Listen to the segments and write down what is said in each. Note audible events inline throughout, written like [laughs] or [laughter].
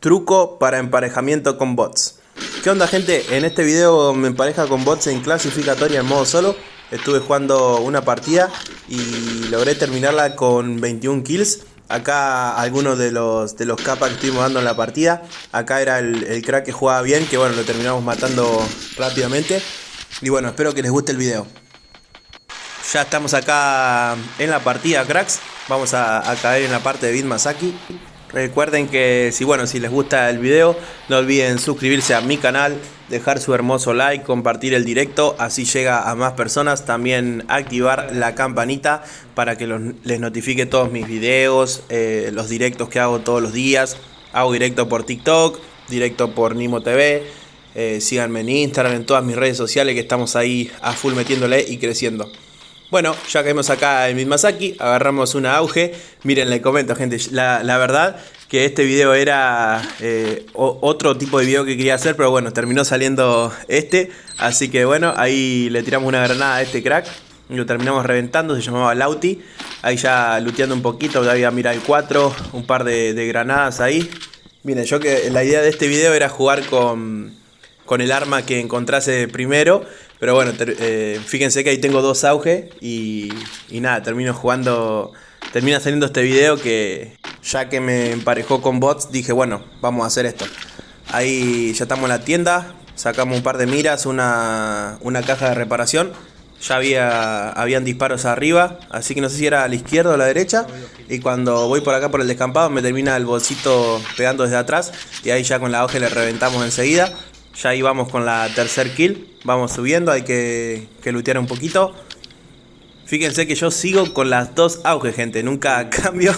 Truco para emparejamiento con bots. ¿Qué onda gente? En este video me empareja con bots en clasificatoria en modo solo. Estuve jugando una partida y logré terminarla con 21 kills. Acá algunos de los, de los capas que estuvimos dando en la partida. Acá era el, crack que jugaba bien, que bueno, lo terminamos matando rápidamente. Y bueno, espero que les guste el video. Ya estamos acá en la partida, cracks. Vamos a, a caer en la parte de Bit Masaki. Recuerden que si bueno, si les gusta el video, no olviden suscribirse a mi canal, dejar su hermoso like, compartir el directo, así llega a más personas. También activar la campanita para que los, les notifique todos mis videos, eh, los directos que hago todos los días. Hago directo por TikTok, directo por Nimo TV. Eh, síganme en Instagram, en todas mis redes sociales que estamos ahí a full metiéndole y creciendo. Bueno, ya caímos acá en Mismasaki, agarramos una auge. Miren, le comento, gente, la, verdad que este video era eh, otro tipo de video que quería hacer, pero bueno, terminó saliendo este. Así que bueno, ahí le tiramos una granada a este crack. Lo terminamos reventando, se llamaba Lauti. Ahí ya luteando un poquito, había mira el 4, un par de, de granadas ahí. Miren, yo que la idea de este video era jugar con con el arma que encontrase primero. Pero bueno, eh, fíjense que ahí tengo dos auge y, y nada, termino jugando, termina saliendo este video que ya que me emparejó con bots, dije bueno, vamos a hacer esto. Ahí ya estamos en la tienda, sacamos un par de miras, una, una caja de reparación. Ya había habían disparos arriba, así que no sé si era a la izquierda o a la derecha. Y cuando voy por acá por el descampado me termina el bolsito pegando desde atrás. Y ahí ya con la hoja le reventamos enseguida. Ya ahí vamos con la tercer kill. Vamos subiendo, hay que, que lootear un poquito. Fíjense que yo sigo con las dos auges, gente. Nunca [laughs] cambio.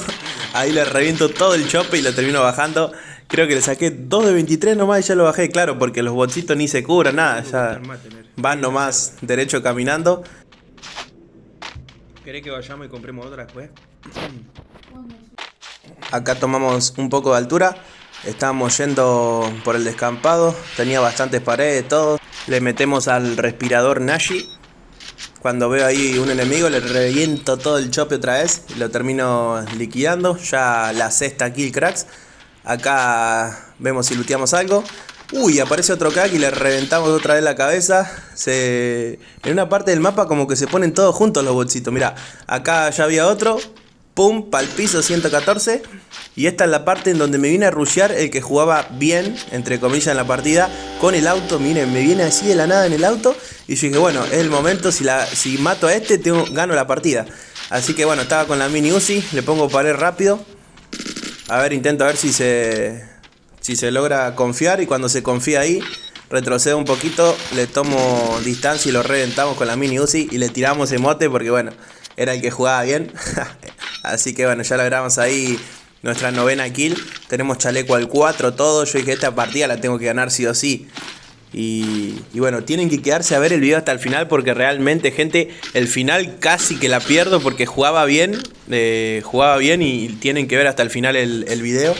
Ahí le reviento todo el chope y lo termino bajando. Creo que le saqué 2 de 23 nomás y ya lo bajé, claro, porque los botsitos ni se cubran, nada. Ya van nomás derecho caminando. ¿Querés que vayamos y compremos otra después? Acá tomamos un poco de altura. Estábamos yendo por el descampado, tenía bastantes paredes, todo. Le metemos al respirador Nashi. Cuando veo ahí un enemigo le reviento todo el chope otra vez y lo termino liquidando. Ya la sexta kill cracks. Acá vemos si luteamos algo. Uy, aparece otro crack y le reventamos otra vez la cabeza. Se... En una parte del mapa como que se ponen todos juntos los bolsitos. Mira, acá ya había otro. Pum, pal piso 114. Y esta es la parte en donde me viene a rushear el que jugaba bien, entre comillas, en la partida, con el auto. Miren, me viene así de la nada en el auto. Y yo dije, bueno, es el momento, si, la, si mato a este, tengo, gano la partida. Así que bueno, estaba con la mini Uzi, le pongo pared rápido. A ver, intento a ver si se, si se logra confiar. Y cuando se confía ahí, retrocedo un poquito, le tomo distancia y lo reventamos con la mini Uzi. Y le tiramos emote porque bueno, era el que jugaba bien. [laughs] Así que bueno, ya logramos ahí nuestra novena kill. Tenemos chaleco al 4, todo. Yo dije, esta partida la tengo que ganar sí o sí. Y, bueno, tienen que quedarse a ver el video hasta el final porque realmente, gente, el final casi que la pierdo porque jugaba bien, eh, jugaba bien y tienen que ver hasta el final el, video.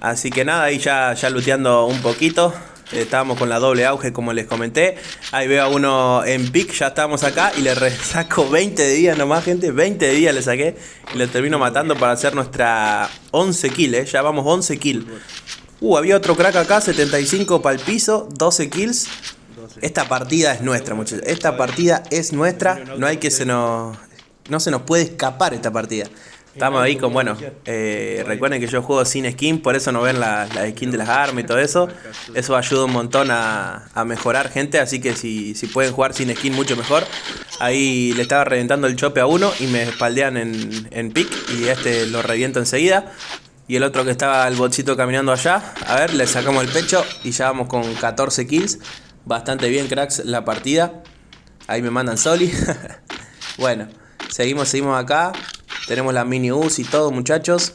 Así que nada, ahí ya, ya looteando un poquito. Estábamos con la doble auge como les comenté. Ahí veo a uno en pick, ya estamos acá y le saco 20 de vida nomás, gente. 20 de vida le saqué y le termino matando para hacer nuestra 11 kills, ¿eh? Ya vamos 11 kills. Uh, había otro crack acá, 75 para el piso, 12 kills. Esta partida es nuestra, muchachos. Esta partida es nuestra. No hay que se nos... No se nos puede escapar esta partida. Estamos ahí con, bueno, eh, recuerden que yo juego sin skin, por eso no ven la, la skin de las armas y todo eso. Eso ayuda un montón a, mejorar gente, así que si, si, pueden jugar sin skin mucho mejor. Ahí le estaba reventando el chope a uno y me espaldean en, en pick y este lo reviento enseguida. Y el otro que estaba el botcito caminando allá, a ver, le sacamos el pecho y ya vamos con 14 kills. Bastante bien cracks la partida. Ahí me mandan soli. [laughs] bueno, seguimos, seguimos acá. Tenemos la mini US y todo muchachos.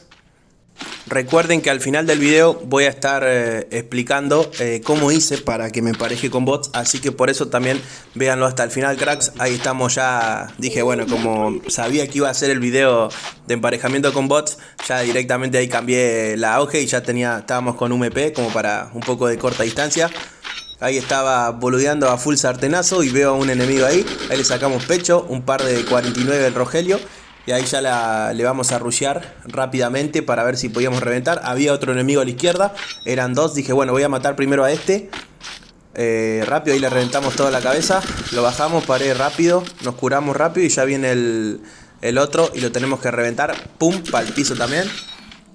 Recuerden que al final del video voy a estar eh, explicando eh, cómo hice para que me empareje con bots, así que por eso también véanlo hasta el final cracks, ahí estamos ya, dije bueno, como sabía que iba a ser el video de emparejamiento con bots, ya directamente ahí cambié la auge y ya tenía, estábamos con UMP como para un poco de corta distancia. Ahí estaba boludeando a full sartenazo y veo a un enemigo ahí, ahí le sacamos pecho, un par de 49 del Rogelio Y ahí ya le vamos a rushear rápidamente para ver si podíamos reventar. Había otro enemigo a la izquierda, eran dos. Dije, bueno, voy a matar primero a este. Eh, rápido, ahí le reventamos toda la cabeza. Lo bajamos, paré rápido, nos curamos rápido y ya viene el, el otro y lo tenemos que reventar. Pum, para el piso también.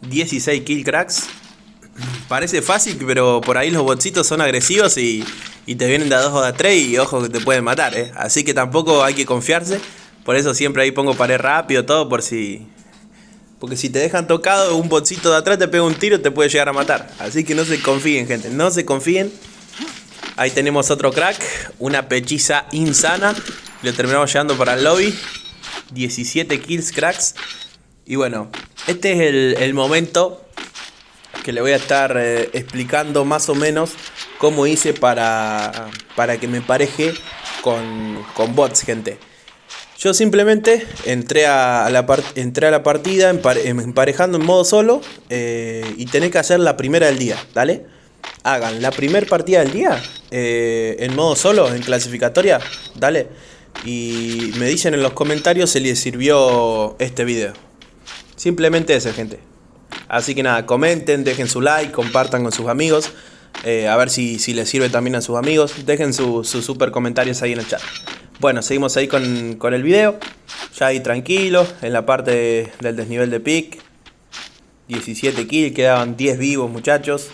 16 kill cracks. Parece fácil, pero por ahí los botsitos son agresivos y, y te vienen de a 2 o de a 3 y ojo que te pueden matar, ¿eh? Así que tampoco hay que confiarse. Por eso siempre ahí pongo pared rápido, todo por si... Porque si te dejan tocado, un botcito de atrás te pega un tiro te puede llegar a matar. Así que no se confíen, gente. No se confíen. Ahí tenemos otro crack. Una pechiza insana. Lo terminamos llevando para el lobby. 17 kills cracks. Y bueno, este es el, momento que le voy a estar eh, explicando más o menos cómo hice para, para que me pareje con, con bots, gente. Yo simplemente entré a, la, entré a la partida emparejando en modo solo eh, y tenés que hacer la primera del día, ¿dale? Hagan la primera partida del día eh, en modo solo, en clasificatoria, ¿dale? Y me dicen en los comentarios si les sirvió este video. Simplemente eso, gente. Así que nada, comenten, dejen su like, compartan con sus amigos. Eh, a ver si, si les sirve también a sus amigos. Dejen sus super comentarios ahí en el chat. Bueno, seguimos ahí con, el video. Ya ahí tranquilo, en la parte del desnivel de pick. 17 kills, quedaban 10 vivos muchachos.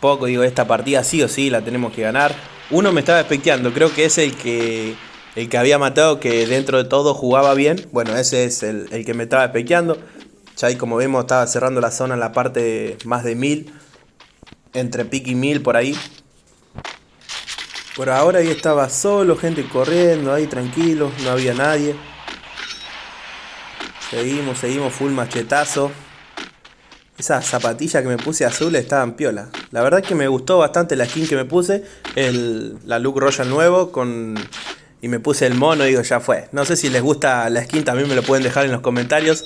Poco, digo, esta partida sí o sí la tenemos que ganar. Uno me estaba expecteando, creo que es el que el que había matado, que dentro de todo jugaba bien. Bueno, ese es el, que me estaba espequeando. Ya ahí como vemos estaba cerrando la zona en la parte más de 1000. Entre pick y 1000 por ahí. Por ahora ahí estaba solo, gente corriendo ahí tranquilo, no había nadie. Seguimos, seguimos, full machetazo. Esas zapatillas que me puse azules estaban piola. La verdad que me gustó bastante la skin que me puse. La look royal nuevo con... Y me puse el mono, digo, ya fue. No sé si les gusta la skin, también me lo pueden dejar en los comentarios.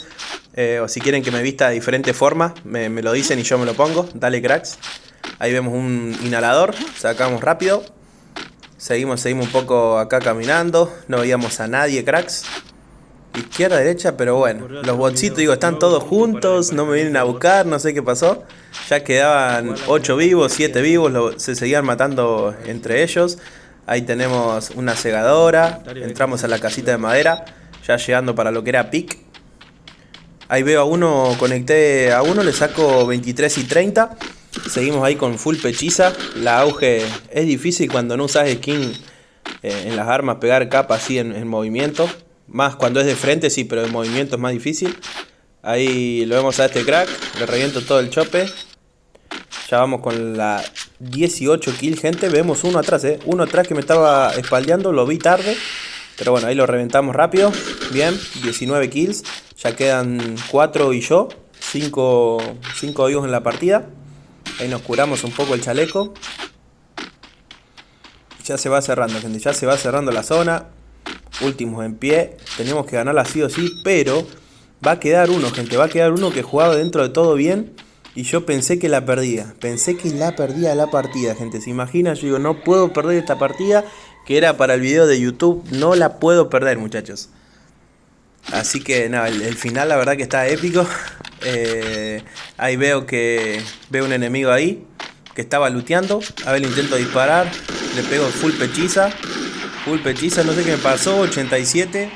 Eh, o si quieren que me vista de diferente forma, me lo dicen y yo me lo pongo. Dale cracks. Ahí vemos un inhalador, sacamos rápido. Seguimos, seguimos un poco acá caminando. No veíamos a nadie, cracks. Izquierda, derecha, pero bueno. Los botsitos, digo, están todos juntos. No me vienen a buscar, no sé qué pasó. Ya quedaban 8 vivos, 7 vivos. se seguían matando entre ellos. Ahí tenemos una segadora. Entramos a la casita de madera. Ya llegando para lo que era pick. Ahí veo a uno, conecté a uno, le saco 23 y 30. Seguimos ahí con full pechiza. La auge es difícil cuando no usas skin eh, en las armas, pegar capa así en, movimiento. Más cuando es de frente, sí, pero en movimiento es más difícil. Ahí lo vemos a este crack. Le reviento todo el chope. Ya vamos con la 18 kill, gente. Vemos uno atrás, ¿eh? Uno atrás que me estaba espaldeando. Lo vi tarde. Pero bueno, ahí lo reventamos rápido. Bien, 19 kills. Ya quedan 4 y yo. 5 vivos en la partida. Ahí nos curamos un poco el chaleco. Ya se va cerrando, gente. Ya se va cerrando la zona. Últimos en pie. Tenemos que ganarla sí o sí, pero va a quedar uno, gente. Va a quedar uno que jugaba dentro de todo bien. Y yo pensé que la perdía. Pensé que la perdía la partida, gente. ¿Se imagina? Yo digo, no puedo perder esta partida. Que era para el video de YouTube. No la puedo perder, muchachos. Así que nada, el, final la verdad que está épico. Eh, ahí veo que veo un enemigo ahí que estaba luteando. A ver, intento disparar. Le pego full pechiza. Full pechiza, no sé qué me pasó. 87.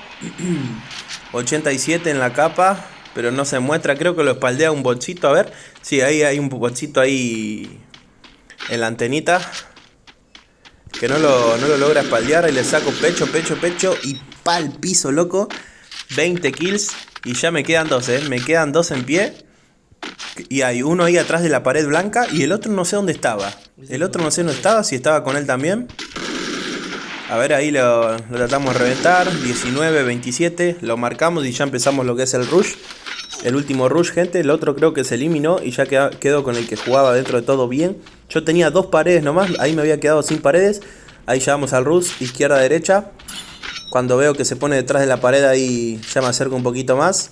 87 [clears throat] en la capa. Pero no se muestra. Creo que lo espaldea un bolsito. A ver. Sí, ahí hay un bolsito ahí en la antenita. Que no lo, no lo logra espaldear. Ahí le saco pecho, pecho, pecho. Y pa'l piso, loco. 20 kills y ya me quedan dos, ¿eh? Me quedan dos en pie. Y hay uno ahí atrás de la pared blanca y el otro no sé dónde estaba. El otro no sé dónde estaba, si estaba con él también. A ver, ahí lo, tratamos de reventar. 19, 27. Lo marcamos y ya empezamos lo que es el rush. El último rush, gente. El otro creo que se eliminó y ya quedó con el que jugaba dentro de todo bien. Yo tenía dos paredes nomás. Ahí me había quedado sin paredes. Ahí ya vamos al rush. Izquierda, derecha. Cuando veo que se pone detrás de la pared ahí ya me acerco un poquito más.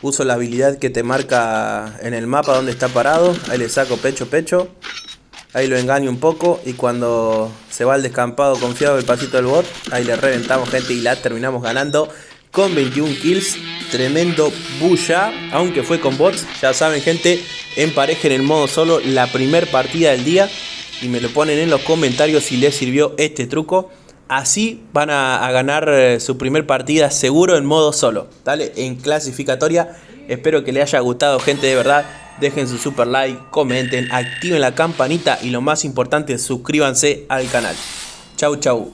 Uso la habilidad que te marca en el mapa donde está parado. Ahí le saco pecho, pecho. Ahí lo engaño un poco y cuando se va al descampado confiado el pasito del bot, ahí le reventamos gente y la terminamos ganando con 21 kills. Tremendo bulla, aunque fue con bots. Ya saben, gente, emparejen el modo solo la primer partida del día. Y me lo ponen en los comentarios si les sirvió este truco. Así van a, ganar eh, su primer partida seguro en modo solo. ¿Dale? En clasificatoria. Espero que les haya gustado, gente, de verdad. Dejen su super like, comenten, activen la campanita y lo más importante, suscríbanse al canal. Chau, chau.